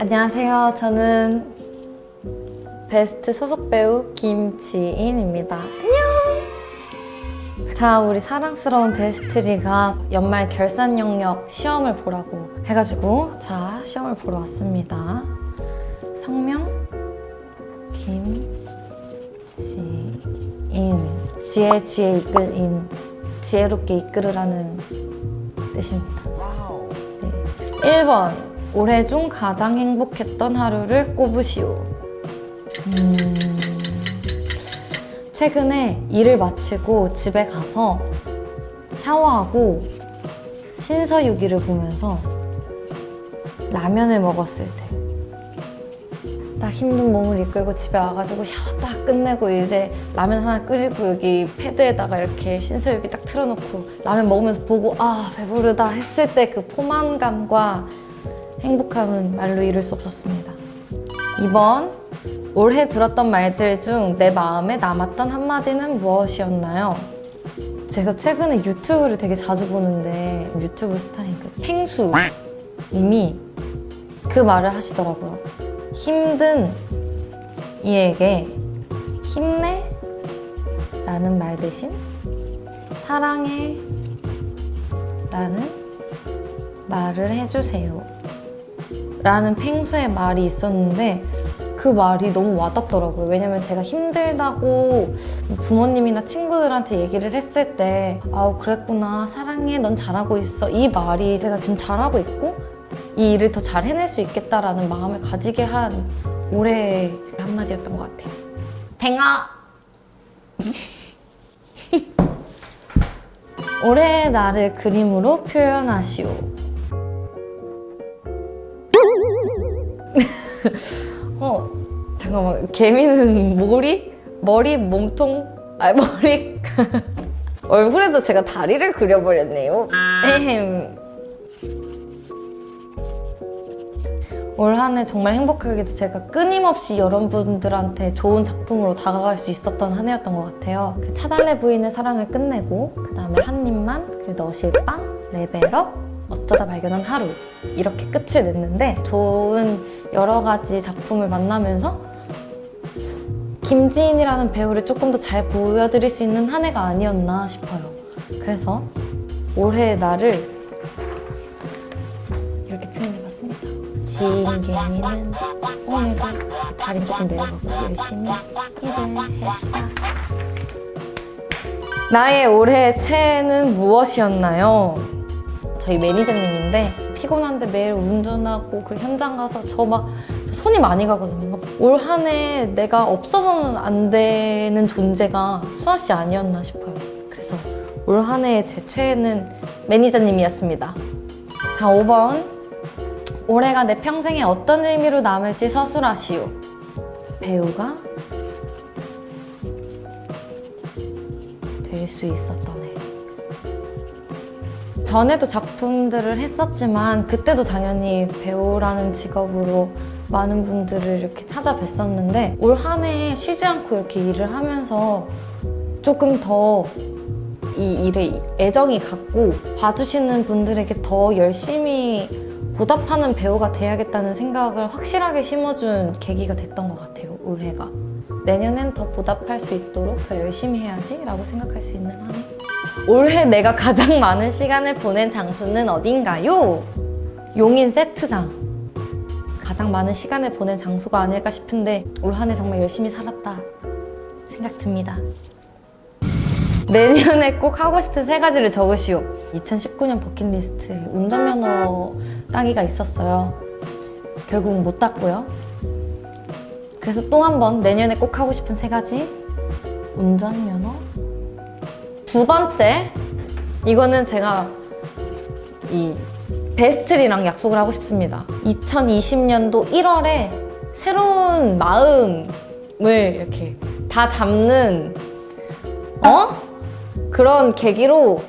안녕하세요. 저는 베스트 소속 배우 김지인입니다. 안녕! 자, 우리 사랑스러운 베스트리가 연말 결산 영역 시험을 보라고 해가지고 자, 시험을 보러 왔습니다. 성명 김지인 지혜 지혜 이끌 인 지혜롭게 이끌으라는 뜻입니다. 네. 1번 올해 중 가장 행복했던 하루를 꼽으시오. 음, 최근에 일을 마치고 집에 가서 샤워하고 신서유기를 보면서 라면을 먹었을 때 딱 힘든 몸을 이끌고 집에 와가지고 샤워 딱 끝내고 이제 라면 하나 끓이고 여기 패드에다가 이렇게 신서유기 딱 틀어놓고 라면 먹으면서 보고 아 배부르다 했을 때 그 포만감과 행복함은 말로 이룰 수 없었습니다. 2번 올해 들었던 말들 중 내 마음에 남았던 한마디는 무엇이었나요? 제가 최근에 유튜브를 되게 자주 보는데 유튜브 스타인 그 펭수 님이 그 말을 하시더라고요. 힘든 이에게 힘내 라는 말 대신 사랑해 라는 말을 해주세요. 라는 펭수의 말이 있었는데 그 말이 너무 와닿더라고요. 왜냐면 제가 힘들다고 부모님이나 친구들한테 얘기를 했을 때 아우 그랬구나 사랑해 넌 잘하고 있어 이 말이 제가 지금 잘하고 있고 이 일을 더 잘 해낼 수 있겠다라는 마음을 가지게 한 올해의 한마디였던 것 같아요. 팽아! 올해의 나를 그림으로 표현하시오. 어, 잠깐만. 개미는 머리? 머리, 몸통? 아, 머리. 얼굴에도 제가 다리를 그려버렸네요. 올 한 해 정말 행복하게도 제가 끊임없이 여러분들한테 좋은 작품으로 다가갈 수 있었던 한 해였던 것 같아요. 그 차달래 부인의 사랑을 끝내고 그 다음에 한 입만, 그리고 너실 빵, 레벨업, 어쩌다 발견한 하루 이렇게 끝을 냈는데 좋은 여러 가지 작품을 만나면서 김지인이라는 배우를 조금 더 잘 보여드릴 수 있는 한 해가 아니었나 싶어요. 그래서 올해의 나를 이렇게 표현해봤습니다. 지인개미는 오늘도 다리 조금 내려가고 열심히 일을 했다. 나의 올해 최애는 무엇이었나요? 저희 매니저님인데 피곤한데 매일 운전하고 그 현장 가서 저 막 손이 많이 가거든요. 올 한 해 내가 없어서는 안 되는 존재가 수아 씨 아니었나 싶어요. 그래서 올 한 해의 제 최애는 매니저님이었습니다. 자, 5번. 올해가 내 평생에 어떤 의미로 남을지 서술하시오. 배우가 될 수 있었던 해. 전에도 작품들을 했었지만 그때도 당연히 배우라는 직업으로 많은 분들을 이렇게 찾아뵀었는데 올 한 해 쉬지 않고 이렇게 일을 하면서 조금 더 이 일에 애정이 갔고 봐주시는 분들에게 더 열심히 보답하는 배우가 돼야겠다는 생각을 확실하게 심어준 계기가 됐던 것 같아요, 올해가. 내년엔 더 보답할 수 있도록 더 열심히 해야지 라고 생각할 수 있는 한 해. 올해 내가 가장 많은 시간을 보낸 장소는 어딘가요? 용인 세트장. 가장 많은 시간을 보낸 장소가 아닐까 싶은데 올 한 해 정말 열심히 살았다 생각 듭니다. 내년에 꼭 하고 싶은 세 가지를 적으시오. 2019년 버킷리스트에 운전면허 따기가 있었어요. 결국 못 땄고요. 그래서 또 한 번 내년에 꼭 하고 싶은 세 가지 운전면허 두 번째 이거는 제가 이 베스트리랑 약속을 하고 싶습니다 2020년도 1월에 새로운 마음을 이렇게 다 잡는 어? 그런 계기로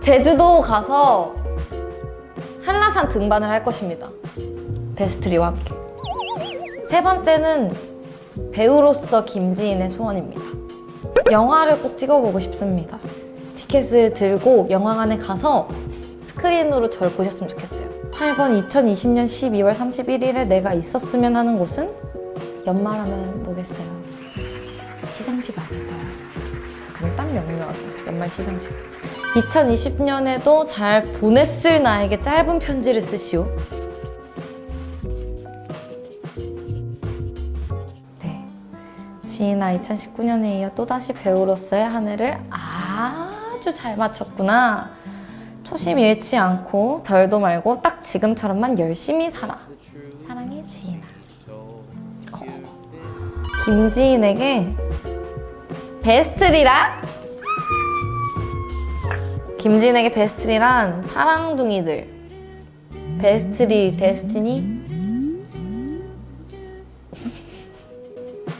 제주도 가서 한라산 등반을 할 것입니다 베스트리와 함께 세 번째는 배우로서 김지인의 소원입니다. 영화를 꼭 찍어보고 싶습니다. 티켓을 들고 영화관에 가서 스크린으로 저를 보셨으면 좋겠어요. 8번 2020년 12월 31일에 내가 있었으면 하는 곳은 연말하면 뭐겠어요? 시상식 아닐까요? 간단 명료하죠. 연말 시상식. 2020년에도 잘 보냈을 나에게 짧은 편지를 쓰시오. 지인아 2019년에 이어 또다시 배우로서의 한 해를 아주 잘 마쳤구나. 초심 잃지 않고 덜도 말고 딱 지금처럼만 열심히 살아. 사랑해 지인아. 어. 김지인에게 베스트리라? 김지인에게 베스트리란 사랑둥이들. 베스트리 데스티니?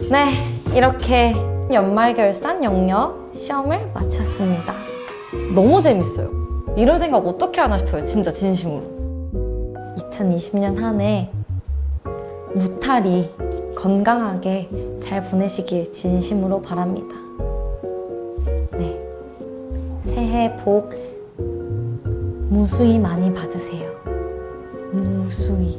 네, 이렇게 연말 결산 영역 시험을 마쳤습니다. 너무 재밌어요. 이런 생각 어떻게 하나 싶어요. 진짜 진심으로. 2020년 한 해 무탈이 건강하게 잘 보내시길 진심으로 바랍니다. 네. 새해 복 무수히 많이 받으세요. 무수히.